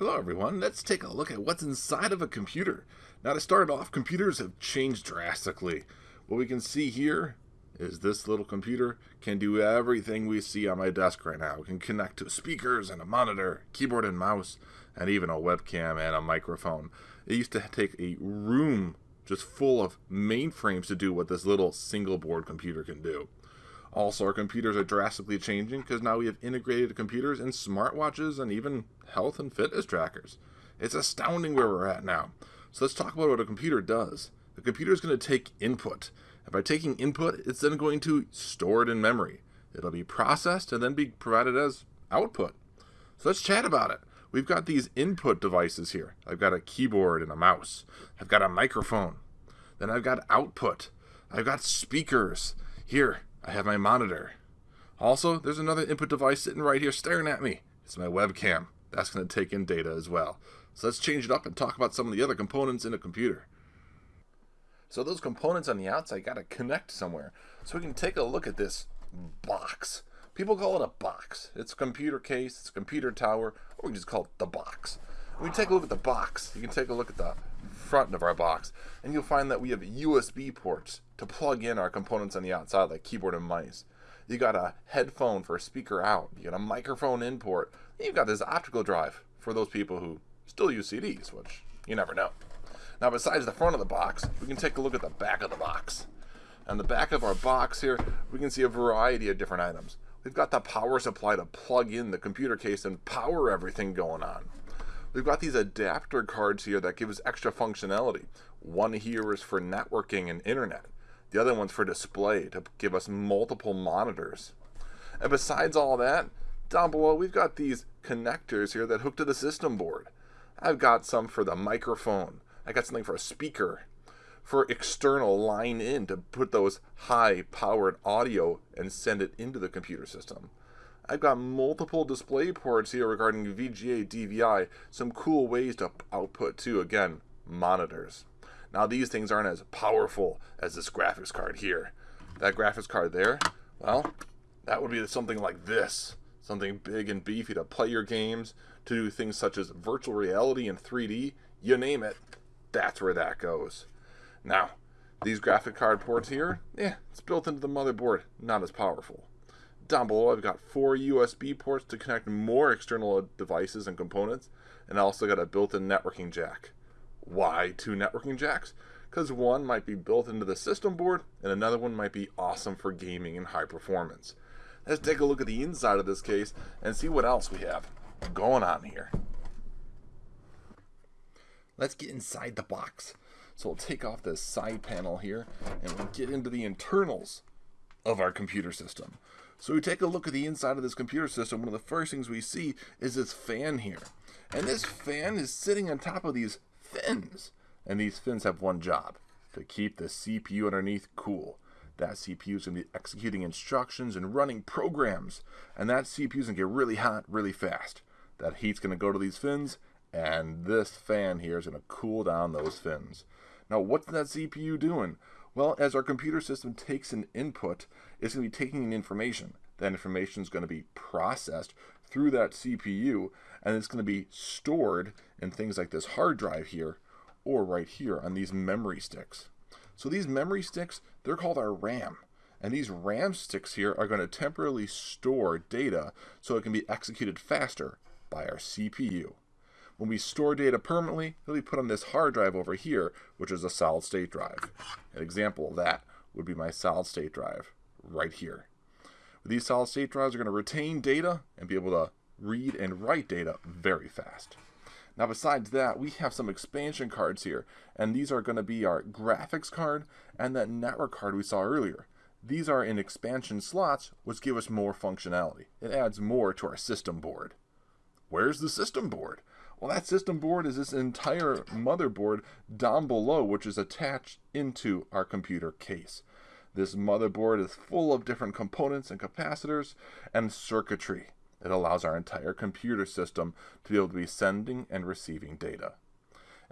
Hello everyone, let's take a look at what's inside of a computer. Now to start off, computers have changed drastically. What we can see here is this little computer can do everything we see on my desk right now. It can connect to speakers and a monitor, keyboard and mouse, and even a webcam and a microphone. It used to take a room just full of mainframes to do what this little single board computer can do. Also, our computers are drastically changing because now we have integrated computers in smartwatches and even health and fitness trackers. It's astounding where we're at now. So let's talk about what a computer does. The computer is going to take input, and by taking input, it's then going to store it in memory. It'll be processed and then be provided as output. So let's chat about it. We've got these input devices here. I've got a keyboard and a mouse. I've got a microphone. Then I've got output. I've got speakers. Here, I have my monitor. Also, there's another input device sitting right here staring at me. It's my webcam. That's going to take in data as well. So let's change it up and talk about some of the other components in a computer. So those components on the outside got to connect somewhere. So we can take a look at this box. People call it a box. It's a computer case, it's a computer tower, or we just call it the box. When we take a look at the box, you can take a look at the front of our box, and you'll find that we have USB ports to plug in our components on the outside, like keyboard and mice. You got a headphone for a speaker out. You got a microphone input. You've got this optical drive for those people who still use CDs, which you never know. Now, besides the front of the box, we can take a look at the back of the box. On the back of our box here, we can see a variety of different items. We've got the power supply to plug in the computer case and power everything going on. We've got these adapter cards here that give us extra functionality. One here is for networking and internet. The other one's for display to give us multiple monitors. And besides all that, down below we've got these connectors here that hook to the system board. I've got some for the microphone. I got something for a speaker. For external line in to put those high powered audio and send it into the computer system. I've got multiple display ports here regarding VGA, DVI, some cool ways to output too, again, monitors. Now these things aren't as powerful as this graphics card here. That graphics card there, well, that would be something like this. Something big and beefy to play your games, to do things such as virtual reality and 3D, you name it, that's where that goes. Now, these graphic card ports here, yeah, it's built into the motherboard, not as powerful. Down below, I've got four USB ports to connect more external devices and components, and I also got a built-in networking jack. Why two networking jacks? Because one might be built into the system board, and another one might be awesome for gaming and high performance. Let's take a look at the inside of this case and see what else we have going on here. Let's get inside the box. So we'll take off this side panel here and we'll get into the internals of our computer system. So we take a look at the inside of this computer system. One of the first things we see is this fan here. And this fan is sitting on top of these fins. And these fins have one job, to keep the CPU underneath cool. That CPU is going to be executing instructions and running programs. And that CPU is going to get really hot really fast. That heat's going to go to these fins, and this fan here is going to cool down those fins. Now, what's that CPU doing? Well, as our computer system takes an input, it's going to be taking in information. That information is going to be processed through that CPU, and it's going to be stored in things like this hard drive here, or right here on these memory sticks. So these memory sticks, they're called our RAM. And these RAM sticks here are going to temporarily store data so it can be executed faster by our CPU. When we store data permanently, it'll be put on this hard drive over here, which is a solid state drive. An example of that would be my solid state drive right here. These solid state drives are going to retain data and be able to read and write data very fast. Now besides that, we have some expansion cards here, and these are going to be our graphics card and that network card we saw earlier. These are in expansion slots, which give us more functionality. It adds more to our system board. Where's the system board? Well, that system board is this entire motherboard down below, which is attached into our computer case. This motherboard is full of different components and capacitors and circuitry. It allows our entire computer system to be able to be sending and receiving data.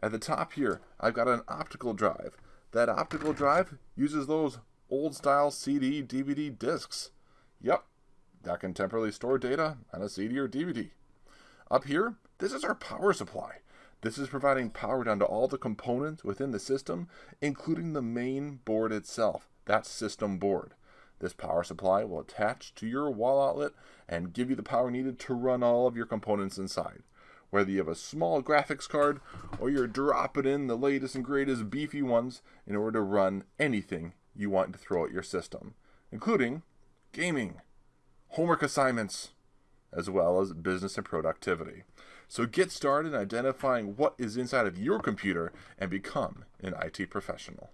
At the top here, I've got an optical drive. That optical drive uses those old style CD, DVD discs. Yep, that can temporarily store data on a CD or DVD. Up here, this is our power supply. This is providing power down to all the components within the system, including the main board itself, that system board. This power supply will attach to your wall outlet and give you the power needed to run all of your components inside. Whether you have a small graphics card or you're dropping in the latest and greatest beefy ones in order to run anything you want to throw at your system, including gaming, homework assignments, as well as business and productivity. So get started in identifying what is inside of your computer and become an IT professional.